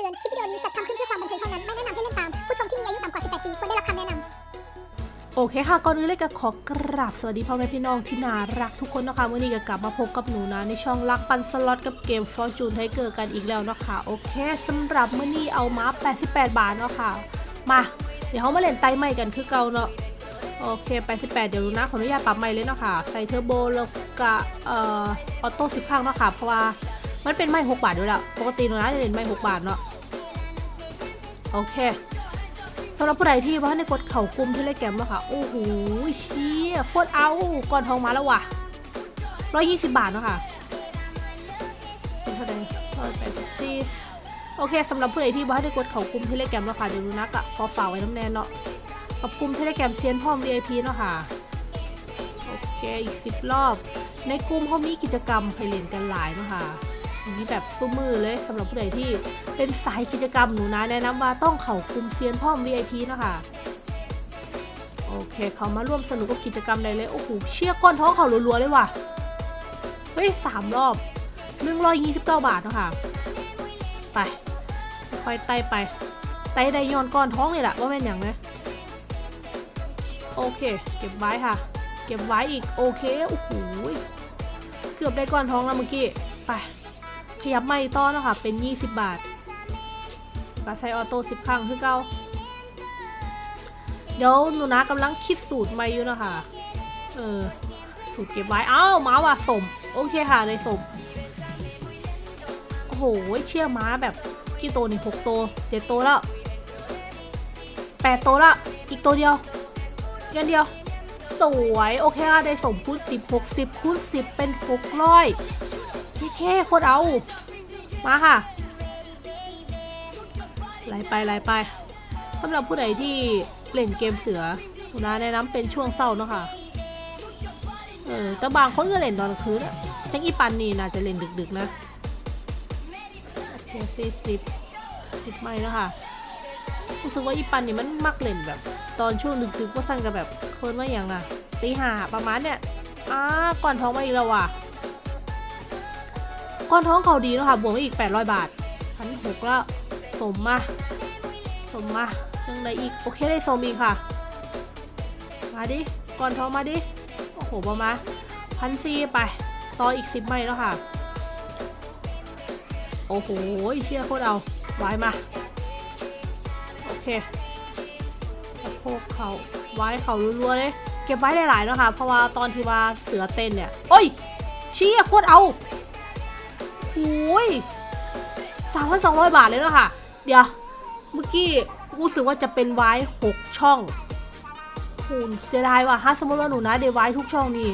ตือน คลิปวิดีโอนี้จัดทำขึ้นเพื่อความบันเทิงเท่านั้น ไม่แนะนำให้เล่นตาม ผู้ชมที่มีอายุต่ำกว่า 18 ปีควรได้รับคำแนะนำ โอเคค่ะ ก่อนอื่นเลยก็ขอกราบสวัสดีพ่อแม่พี่น้องที่น่ารักทุกคนนะคะวันนี้ก็กลับมาพบกับหนูนะในช่องรักปันสล็อตกับเกม Fortune Tiger กันอีกแล้วเนาะคะโอเคสำหรับมื้อนี้เอามา 88 บาทเนาะค่ะ มา เดี๋ยวเขามาเล่นไต่ใหม่กันคือเก่าเนาะโอเค 88 เดี๋ยวดูนะ ขออนุญาตปรับใหม่เลยเนาะค่ะ ใส่เทอร์โบแล้วก็เอ่อออโต้สิบข้างเนาะค่ะ เพราะว่ามันเป็นไม่6บาทด้วยละปกติหนูนะจะเล่นไม่6บาทเนาะ โอเคสำหรับผู้ใดที่ว่าในกดเข่ากุมที่เล่นแกมแล้วค่ะ โอ้โหเชี่ยโคตรเอาก่อนทองมาแล้วว่ะร้อยยี่สิบบาทเนาะค่ะเป็นเท่าไหร่ร้อยแปดสิบสี่โอเคสำหรับผู้ใดที่ว่าในกดเข่ากุมที่เล่นแกมแล้วค่ะเดี๋ยวดูนักอะขอฝากไว้น้ำแน่นเนาะกับกลุ่มที่เล่นแกมเซียนพ่อม VIP เนาะค่ะโอเคอีกสิบรอบ ในกลุ่มเขามีกิจกรรมให้เล่นกันหลายเนาะค่ะมีแบบตู้มมือเลยสำหรับผู้ใดที่ เป็นสายกิจกรรมหนูนะแนะนำว่าต้องเข่าคุมเซียนพ่อม VIP เนาะคะโอเค เขามาร่วมสนุกกับกิจกรรมได้เลย โอ้โห เชี่ยก้อนท้องเขารัวๆเลยว่ะ เฮ้ยสามรอบหนึ่งร้อยยี่สิบเก้าบาทเนาะค่ะ ไป ค่อยไต่ไป ไต่ได้ย้อนก้อนท้องเลยแหละว่าเป็นอย่างนะโอเค เก็บไว้ค่ะ เก็บไว้อีก โอเค โอ้โห เกือบได้ก้อนท้องแล้วเมื่อกี้ ไป ขยับไม่ต้อนเนาะค่ะ เป็น20บาท กาใช้ออโต้10ครั้งคือเก้าเดี๋ยวหนูนะกำลังคิดสูตรใหม่อยู่นะคะเออ สูตรเก็บไว้ อ้าวม้าว่ะสม โอเคค่ะในสม โอ้โห เชื่อม้าแบบกี่ตัวนี่หกตัวเจ็ดตัวแล้วแปดตัวละอีกตัวเดียวอีกอันเดียว สวยโอเคค่ะได้สมคูณสิบหกสิบคูณสิบเป็นหกร้อยพี่เคโคตรเอา มาค่ะ ไหลไปไหลไปสำหรับผู้ใดที่เล่นเกมเสือนะแนะนำเป็นช่วงเศร้าเนาะค่ะเออแต่บางคนก็เล่นตอนคืนอะจังอีปันนี่น่าจะเล่นดึกๆนะโอเคสี่สิบสิบไม่แล้วค่ะรู้สึกว่าอีปันนี่มันมักเล่นแบบ ตอนช่วงดึกๆว่าสั้นกับแบบคนว่าอย่างน่ะตีห้าประมาณเนี้ยอ้าก่อนท้องมาอีกแล้วว่ะก้อนท้องเขาดีเนอะค่ะบวกมาอีก 800 บาทพันหกแล้ว สมมาสมมายังไดอีก โอเคได้สมอีกค่ะ มาดิก้อนท้องมาดิ โอ้โหประมาณพันซีไป ต่ออีกสิบไม้แล้วค่ะ โอ้โหเชี่ยโคตรเอาไว้มา โอเคสะโพกเขาไว้เขารัวๆเลยเก็บไว้หลายๆเนอะค่ะ เพราะว่าตอนที่ว่าเสือเต้นเนี่ย โอ้ยเชี่ยโคตรเอาโอ้ยสามพันสองร้อยบาทเลยเนอะค่ะ เดี๋ยว เมื่อกี้รู้สึกว่าจะเป็นไว้หกช่องโหเสียดายว่ะถ้าสมมติว่าหนูนะเดไว้ทุกช่องนี่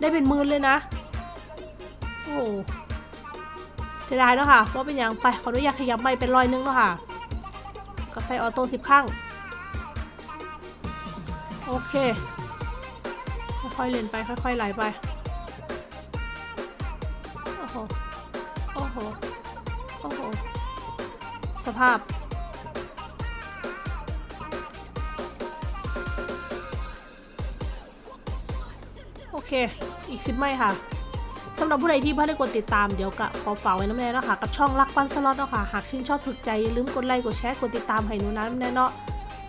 ได้เป็นหมื่นเลยนะ โอ้เสียดายเนอะค่ะว่าเป็นอย่างไปขออนุญาตขยับไม่เป็นรอยนึงเนอะค่ะก็ใส่ออโต้สิบข้างโอเคค่อยๆเล่นไปค่อยๆไหลไป สภาพ โอเค อีกสิบไม้ค่ะสำหรับผู้ใดที่เพิ่งได้กดติดตามเดี๋ยวกะขอฝากไว้นำแน่นะคะกับช่องรักปันสล็อตเนาะค่ะ หากชื่นชอบถูกใจอย่าลืมกดไลค์กดแชร์กดติดตามให้หนูนำแน่เนาะ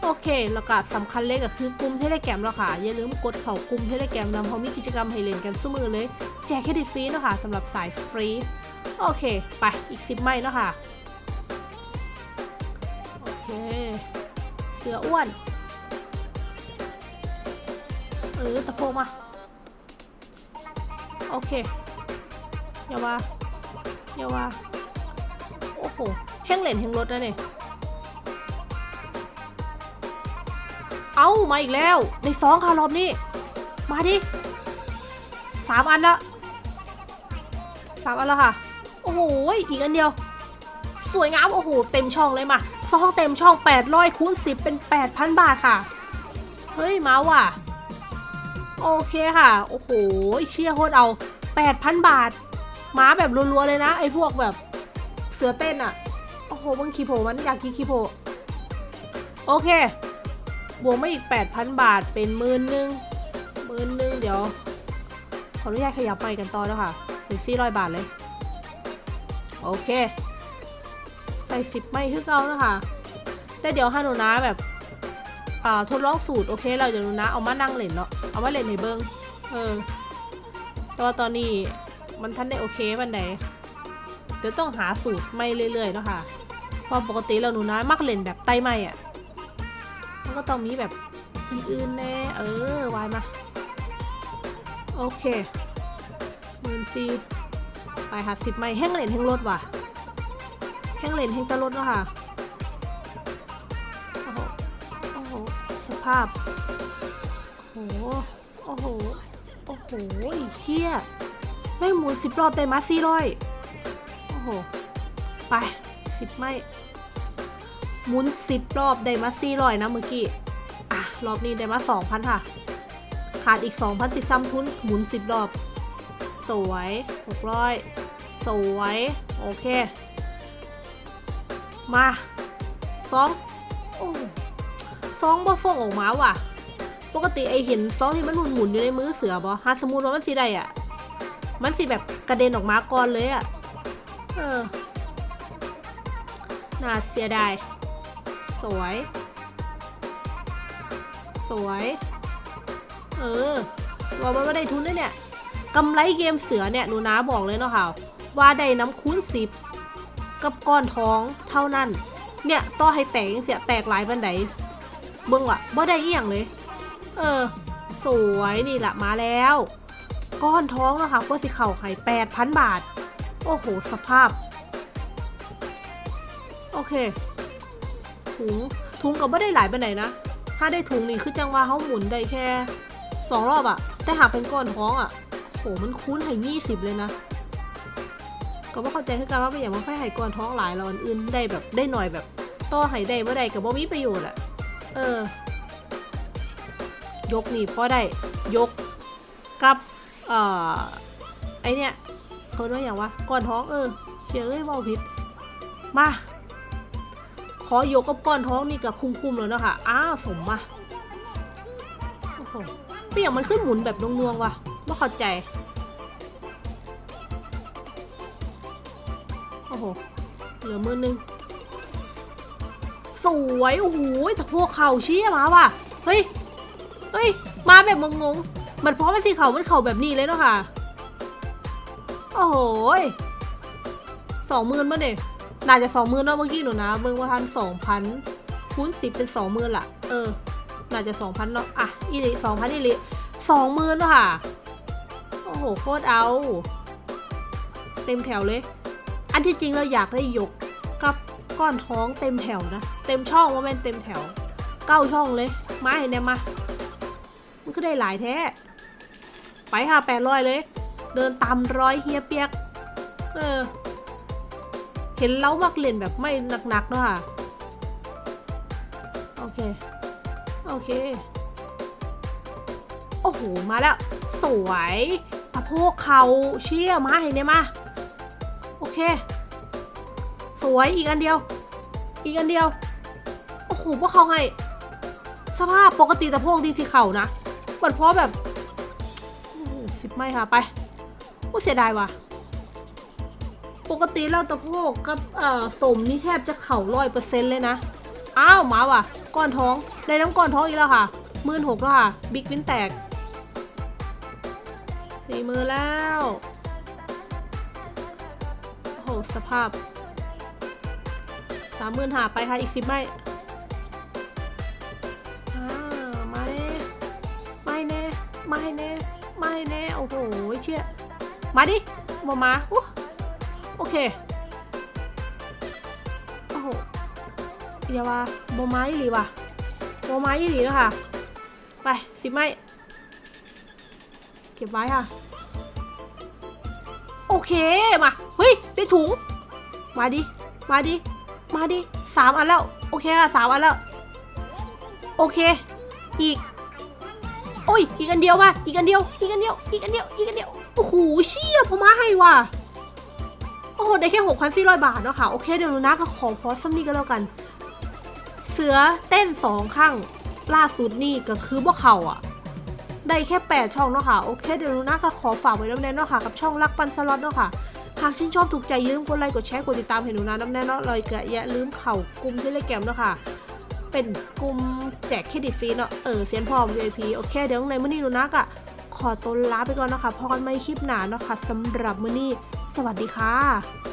โอเค แล้วก็สำคัญเลยก็คือกลุ่มเทเลแกรมแล้วค่ะ อย่าลืมกดเข้ากลุ่มเทเลแกรมนำเพราะมีกิจกรรมให้เล่นกันสู่มื้อเลย แจกเครดิตฟรีเนาะค่ะสำหรับสายฟรี โอเค ไปอีกสิบไม้แล้วค่ะ เค เสืออ้วน เออตะโพกมา โอเคอย่าว่าอย่าว่าโอ้โหแห้งเหล่นแห้งรถนะเนี่ยเอามาอีกแล้ว ในสองค่ะรอบนี้ มาดิสามอันละสามอันแล้วค่ะ โอ้โห อีกอันเดียว สวยงาม โอ้โห เต็มช่องเลยมา ซองเต็มช่อง 800คูณ10 เป็น 8,000 บาทค่ะ เฮ้ย มาว่ะ โอเคค่ะ โอ้โห เชี่ยโคตรเอา 8,000 บาท มาแบบรัวๆเลยนะ ไอ้พวกแบบเสือเต้นอะโอ้โหมึงคีโผมันอยากกินคีโผโอเค บวกมาอีก 8,000 บาทเป็นหมื่นหนึ่งหมื่นหนึ่งเดี๋ยว ขออนุญาตขยับไปกันต่อแล้วค่ะเป็น400 บาทเลย โอเค ไปสิบไม่คือเก่านะคะแต่เดี๋ยวให้หนูนะแบบอ่าทดลองสูตรโอเคเราเดี๋ยวหนูนะเอามานั่งเล่นเนาะเอามาเล่นให้เบิ้งเออแต่ว่าตอนนี้มันท่านได้โอเคมันไหนเดี๋ยวต้องหาสูตรไม่เรื่อยๆเนาะค่ะเพราะปกติเราหนูนะมักเล่นแบบไต้ไม่อะมันก็ต้องมีแบบอื่นๆแน่เออวายมาโอเคหมื่นสี่ไปหาสิบไม่แห้งเล่นแห้งรถว่ะ ห้งเลนแห้งตะรถเนาะค่ะ โอ้โห โอ้โห สภาพ โอ้โห โอ้โห โอ้โหเฮียไม่หมุนสิบรอบได้มาสี่ร้อยโอ้โห ไปสิบไม่ หมุนสิบรอบได้มาสี่ร้อยนะเมื่อกี้ อะ รอบนี้ได้มาสองพันค่ะ ขาดอีกสองพันติดซ้ำทุน หมุนสิบรอบ สวยหกร้อยสวย โอเค มาสองโอ้ซองบ่ฟองออกมาว่ะ ปกติไอเห็นซองที่มันหมุนหมุนอยู่ในมือเสือบอฮาสมมุนว่ามันสีใดอะ มันสีแบบกระเด็นออกมาก่อนเลยอะ เออ น่าเสียดาย สวย สวย เออว่ามันไม่ได้ทุนด้วยเนี่ยกำไรเกมเสือเนี่ยหนูน้าบอกเลยเนาะค่ะว่าได้น้ำคูณสิบ กับก้อนท้องเท่านั้น เนี่ยต่อให้แตกยังเสียแตกหลายบันไดเบิ่งว่ะบ่ได้เอียงเลย เออ สวยนี่แหละมาแล้ว ก้อนท้องนะคะก็สิเข่าไข่แปดพันบาท โอ้โห สภาพ โอเค ถุง ถุงก็ไม่ได้หลายบันไดนะ ถ้าได้ถุงนี่คือจังว่าเขาหมุนได้แค่สองรอบอะแต่หากเป็นก้อนท้องอะโหมันคุ้นไห่ยี่สิบเลยนะ ก็ว่าเข้าใจคือกันว่าเป็นอย่างว่าไฟไห่ก้อนท้องหลายเราอันอื่นได้แบบได้หน่อยแบบต่อไห่ได้เมื่อใดกับว่ามีประโยชน์อะเออ ยกนี่พอได้ยกกับเอ่อไอเนี่ยเขาเรียกอย่างว่าก้อนท้องเออเชื่อเอ้ยว่าผิดมาขอยกกับก้อนท้องนี่กับคุ้มๆแล้วเนะคะอ้าวสมมาโอ้โหเป็นอย่างมันขึ้นหมุนแบบนวงๆว่ะไม่เข้าใจ อ้โห เหลือมือนึง สวย โอ้โหแต่พวกเข่าเชี่ยมาว่ะ เฮ้ย เฮ้ย มาแบบงงๆ มันเพราะมันสีเขามันเข่าแบบนี้เลยเนาะค่ะ โอ้โหสองหมื่นมาเนี่ยน่าจะสองหมื่นเนาะเมื่อกี้หนูนะ เบิ่งว่าทันสองพันคูณสิบเป็นสองหมื่นละเออ น่าจะสองพันเนาะ อะ อีลิสองพันอีลิสองหมื่นเนาะค่ะ โอ้โห โคตรเอา เต็มแถวเลย อันที่จริงเราอยากได้ยกกับก้อนท้องเต็มแถวนะ เต็มช่องว่าแม่นเต็มแถว เก้าช่องเลย มาให้เนี่ยมา มันก็ได้หลายแท้ ไปค่ะแปดร้อยเลย เดินตามร้อยเฮียเปียก เออ เห็นเล้ามักเล่นแบบไม่หนักๆเนอะค่ะ โอเค โอเค โอ้โห มาแล้ว สวยตะโพกเขาเชี่ยมาให้เนี่ยมา เค สวยอีกอันเดียว อีกอันเดียว โอ้โหพวกเขาให้ สภาพปกติแตะโพกดีสิเข่านะเหมือนเพราะแบบสิบไม่ค่ะไปโอ้เสียดายว่ะ ปกติเราตะโพกกับเอ่อสมนี่แทบจะเข่าร้อยเปอร์เซ็นต์เลยนะ อ้าวมาว่ะ ก้อนท้องได้น้ำก้อนท้องอีกแล้วค่ะมื่นหกแล้วค่ะ บิ๊กวินแตกสี่มือแล้ว สภาพสามหมื่นหาไปค่ะ อีกสิบไม่มาแน่ไม่แน่ไม่แน่ไม่แน่ โอ้โห เชี่ย มาดิมามาอู้โอเค โอ้โหอย่าว่าบอไม้หรือวะบอไม้หรือนะคะไปสิบไม้เก็บไว้ค่ะ โอเค มา เฮ้ย ได้ถุง มาดิ มาดิ มาดิสามอันแล้ว โอเคค่ะสามอันแล้ว โอเค อีก โอ้ย อีกอันเดียวว่ะ อีกอันเดียว อีกอันเดียว อีกอันเดียว อีกอันเดียว โอ้โห เชี่ยพอมาให้ว่ะ โอ้โห ได้แค่หกพันสี่ร้อยบาทเนาะค่ะ โอเค เดี๋ยวนะก็ขอพอสักนิดก็แล้วกัน เสือเต้นสองข้างล่าสุดนี่ก็คือพวกเขาอะได้แค่ 8 ช่องเนาะค่ะ โอเค เดี๋ยวหนูนะก็ขอฝากไว้แล้วแน่เนาะค่ะ กับช่องรักปันสล็อตเนาะค่ะากชื่นชอบถูกใจอย่าลืมกดไลค์กดแชร์กดติดตามให้หนูนาน้ำแน่นอนเลยกะอย่าลืมเข่ากลุ่มที่เล่นเกมด้วยค่ะ เป็นกลุ่มแจกเครดิตฟรีเนาะเออเซียนพร้อม VIP โอเคเดี๋ยวในมื้อนี้หนูนักอะขอตัวลาไปก่อนนะคะพอกันไม่คลิปหนาเนาะค่ะสำหรับมื้อนี้ สวัสดีค่ะ